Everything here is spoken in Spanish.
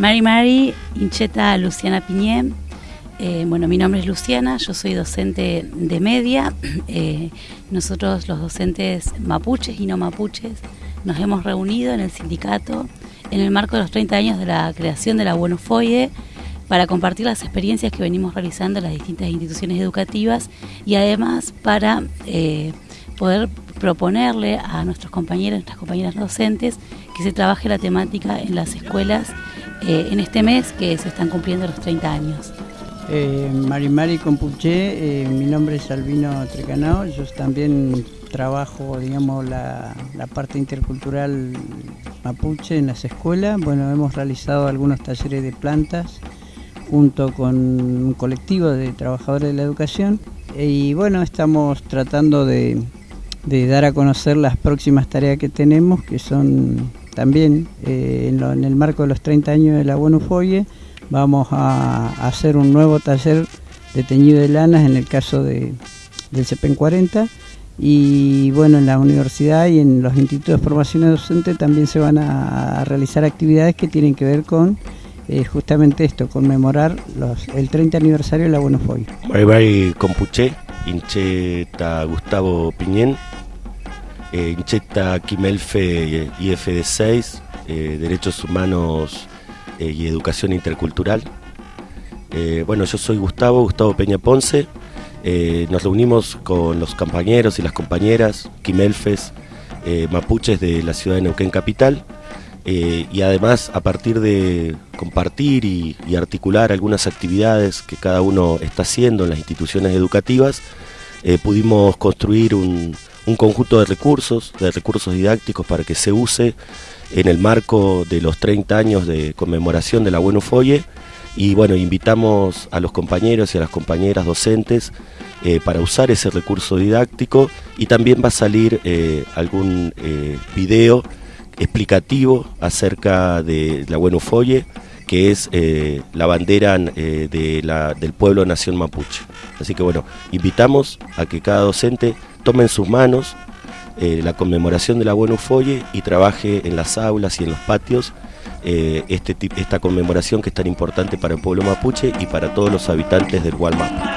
Mari Mari, Incheta Luciana Piñé. Eh, bueno, mi nombre es Luciana, yo soy docente de media. Eh, nosotros los docentes mapuches y no mapuches nos hemos reunido en el sindicato en el marco de los 30 años de la creación de la Buenofoye para compartir las experiencias que venimos realizando en las distintas instituciones educativas y además para eh, poder proponerle a nuestros compañeros, nuestras compañeras docentes, que se trabaje la temática en las escuelas eh, en este mes que se están cumpliendo los 30 años. Eh, Mari Mari Compuché, eh, mi nombre es Albino Trecanao, yo también trabajo, digamos, la, parte intercultural mapuche en las escuelas. Bueno, hemos realizado algunos talleres de plantas junto con un colectivo de trabajadores de la educación y bueno, estamos tratando de, dar a conocer las próximas tareas que tenemos, que son también eh, en, el marco de los 30 años de la Buenofoye, vamos a, hacer un nuevo taller de teñido de lanas en el caso de, del CEPEN 40 y bueno, en la universidad y en los institutos de formación docente también se van a, realizar actividades que tienen que ver con eh, justamente esto, conmemorar el 30 aniversario de la Buenofoy. Bye bye Compuché, Incheta Gustavo Piñén, eh, Incheta Quimelfe IFD6, eh, Derechos Humanos eh, y Educación Intercultural. bueno, yo soy Gustavo, Gustavo Peña Ponce. Eh, nos reunimos con los compañeros y las compañeras, quimelfes, eh, mapuches de la ciudad de Neuquén Capital, eh, y además a partir de compartir y, articular algunas actividades que cada uno está haciendo en las instituciones educativas, pudimos construir un, un, conjunto de recursos, de recursos didácticos para que se use en el marco de los 30 años de conmemoración de la Bueno Folle. Y bueno, invitamos a los compañeros y a las compañeras docentes eh, para usar ese recurso didáctico. Y también va a salir eh, algún eh, video explicativo acerca de la Bueno Folle, que es la bandera de la, del pueblo nación mapuche. Así que bueno, invitamos a que cada docente tome en sus manos la conmemoración de la Bueno Folle y trabaje en las aulas y en los patios eh, este, esta conmemoración que es tan importante para el pueblo mapuche y para todos los habitantes del Gualmapu.